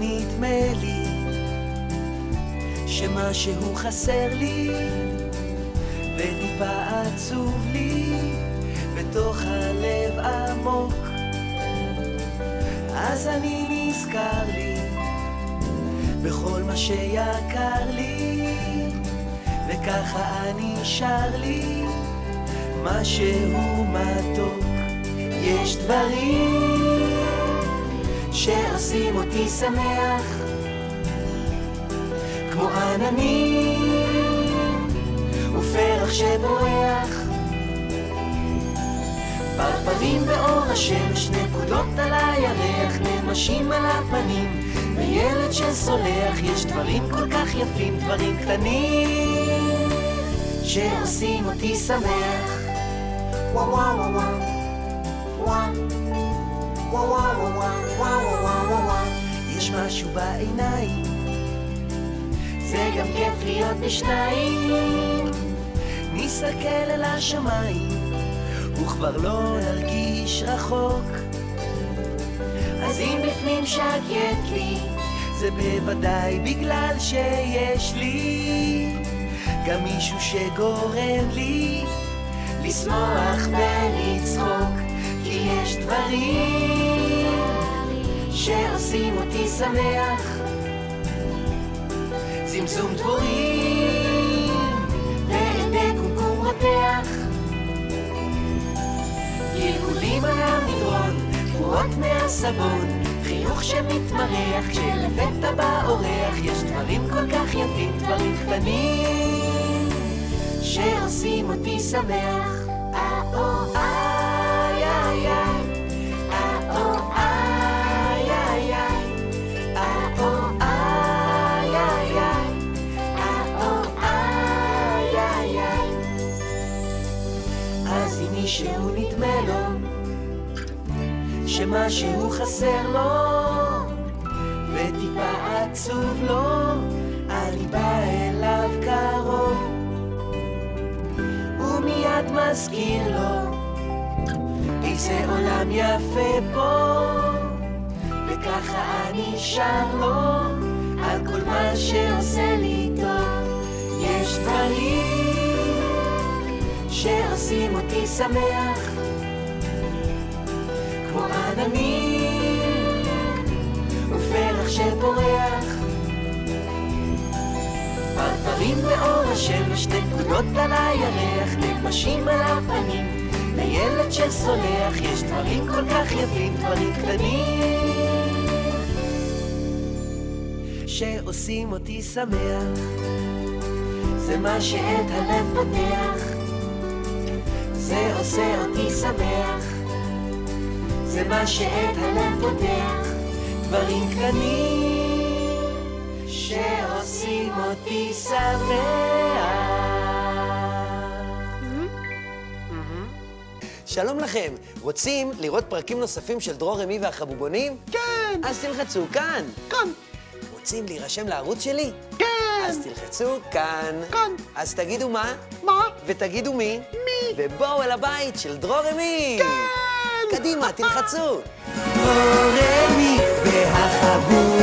נדמה לי שמשהו חסר לי וטיפה עצוב לי בתוך הלב עמוק. אז אני נזכר לי בכל מה שיקר לי וככה אני שר לי משהו מתוק. יש דברים שעושים אותי שמח. כמו עננים ופרח שבורח. פרפרים באור השמש, נקודות על הירח, נמשים על הפנים. וילד שסולח, יש דברים כל כך יפים, דברים קטנים שעושים אותי שמח. וואו וואו וואו וואו וואו וואו וואו וואו וואו וואו וואו יש משהו בעיניים זה גם כיף להיות בשניים נסתכל אל השמיים וכבר לא נרגיש רחוק אז אם בפנים שקט לי זה בוודאי בגלל שיש לי גם מישהו שגורם לי לשמוח ולצחוק שעושים אותי שמח. צמצום דבורים ועדי קומקום רותח גלגולים על המדרון, תרועות מהסבון חיוך שמתמרח כשלפתע בא אורח יש דברים כל כך יפים, דברים קטנים שעושים אותי שמח. אה-או, איי, אז אם מישהו נדמה לו שמשהו חסר לו וטיפה עצוב לו, בא אליו קרוב ומיד מזכיר לו איזה עולם יפה פה וככה אני שר לו על כל מה שעושה לי שעושים אותי שמח. כמו עננים ופרח שפורח. פרפרים באור השמש, נקודות על הירח, נמשים על הפנים. וילד שסולח, יש דברים כל כך יפים, דברים קטנים. שעושים אותי שמח. זה מה שאת הלב פותח עושה אותי שמח זה מה שאת הלב פותח דברים קטנים שעושים אותי שמח שלום לכם, רוצים לראות פרקים נוספים של דרור רמי והחבובונים? כן, אז תלחצו כאן. כאן, רוצים להירשם לערוץ שלי? כן, אז תלחצו כאן. כאן. אז תגידו מה, מה? ותגידו מי, מי? ובואו אל הבית של דרור רמי. כן! קדימה, תלחצו. דרור רמי והחבוב